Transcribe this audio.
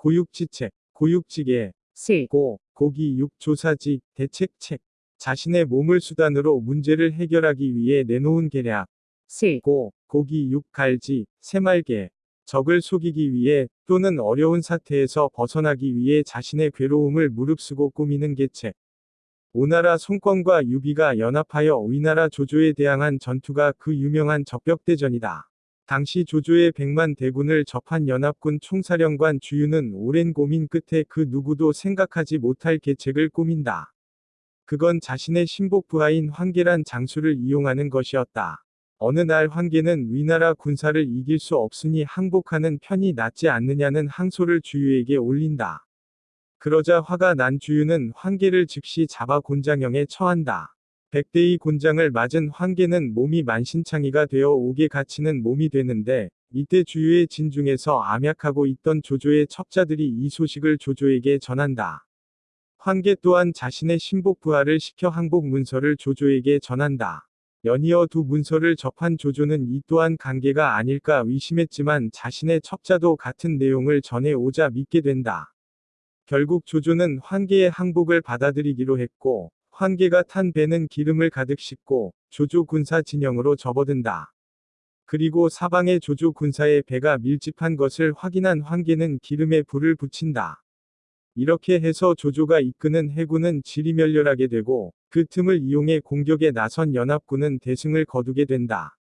고육지책, 고육지계, 실, 고, 고기 육 조사지, 대책책. 자신의 몸을 수단으로 문제를 해결하기 위해 내놓은 계략. 실, 고, 고기 육 갈지, 새말개. 적을 속이기 위해 또는 어려운 사태에서 벗어나기 위해 자신의 괴로움을 무릅쓰고 꾸미는 계책. 오나라 송권과 유비가 연합하여 위나라 조조에 대항한 전투가 그 유명한 적벽대전이다. 당시 조조의 백만 대군을 접한 연합군 총사령관 주유는 오랜 고민 끝에 그 누구도 생각하지 못할 계책을 꾸민다. 그건 자신의 신복 부하인 황계란 장수를 이용하는 것이었다. 어느 날 황계는 위나라 군사를 이길 수 없으니 항복하는 편이 낫지 않느냐는 항소를 주유에게 올린다. 그러자 화가 난 주유는 황계를 즉시 잡아 곤장형에 처한다. 백대의 곤장을 맞은 황계는 몸이 만신창이가 되어 옥에 갇히는 몸이 되는데 이때 주유의 진중에서 암약하고 있던 조조의 첩자들이 이 소식을 조조에게 전한다. 황계 또한 자신의 신복 부하를 시켜 항복 문서를 조조에게 전한다. 연이어 두 문서를 접한 조조는 이 또한 관계가 아닐까 의심했지만 자신의 첩자도 같은 내용을 전해 오자 믿게 된다. 결국 조조는 황계의 항복을 받아들이기로 했고 황계가 탄 배는 기름을 가득 싣고 조조 군사 진영으로 접어든다. 그리고 사방에 조조 군사의 배가 밀집한 것을 확인한 황계는 기름에 불을 붙인다. 이렇게 해서 조조가 이끄는 해군은 지리멸렬하게 되고 그 틈을 이용해 공격에 나선 연합군은 대승을 거두게 된다.